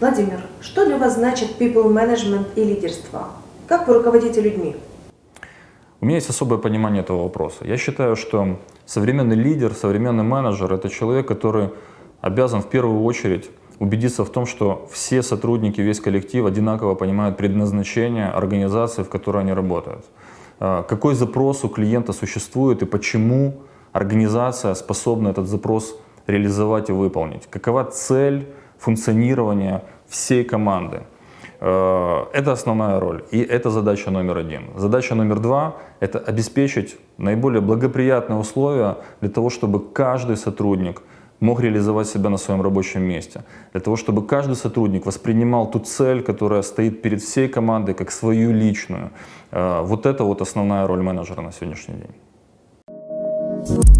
Владимир, что для вас значит people management и лидерство? Как вы руководите людьми? У меня есть особое понимание этого вопроса. Я считаю, что современный лидер, современный менеджер — это человек, который обязан в первую очередь убедиться в том, что все сотрудники, весь коллектив одинаково понимают предназначение организации, в которой они работают. А, какой запрос у клиента существует и почему организация способна этот запрос реализовать и выполнить. Какова цель функционирования всей команды. А, это основная роль, и это задача номер один. Задача номер два — это обеспечить наиболее благоприятные условия для того, чтобы каждый сотрудник — мог реализовать себя на своем рабочем месте. Для того, чтобы каждый сотрудник воспринимал ту цель, которая стоит перед всей командой, как свою личную. Э, вот это вот основная роль менеджера на сегодняшний день. Thank you.